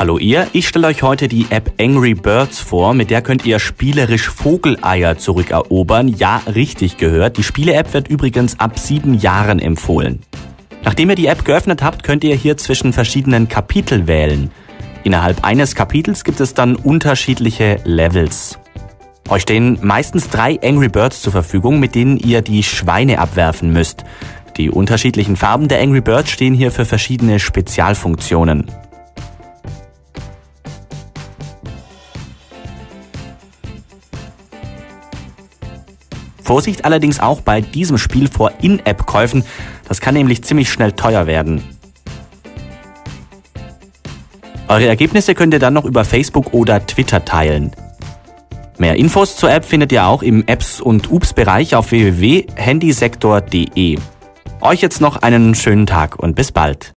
Hallo ihr, ich stelle euch heute die App Angry Birds vor, mit der könnt ihr spielerisch Vogeleier zurückerobern. Ja, richtig gehört. Die Spiele-App wird übrigens ab sieben Jahren empfohlen. Nachdem ihr die App geöffnet habt, könnt ihr hier zwischen verschiedenen Kapitel wählen. Innerhalb eines Kapitels gibt es dann unterschiedliche Levels. Euch stehen meistens drei Angry Birds zur Verfügung, mit denen ihr die Schweine abwerfen müsst. Die unterschiedlichen Farben der Angry Birds stehen hier für verschiedene Spezialfunktionen. Vorsicht allerdings auch bei diesem Spiel vor In-App-Käufen. Das kann nämlich ziemlich schnell teuer werden. Eure Ergebnisse könnt ihr dann noch über Facebook oder Twitter teilen. Mehr Infos zur App findet ihr auch im Apps- und Ups-Bereich auf www.handysektor.de. Euch jetzt noch einen schönen Tag und bis bald.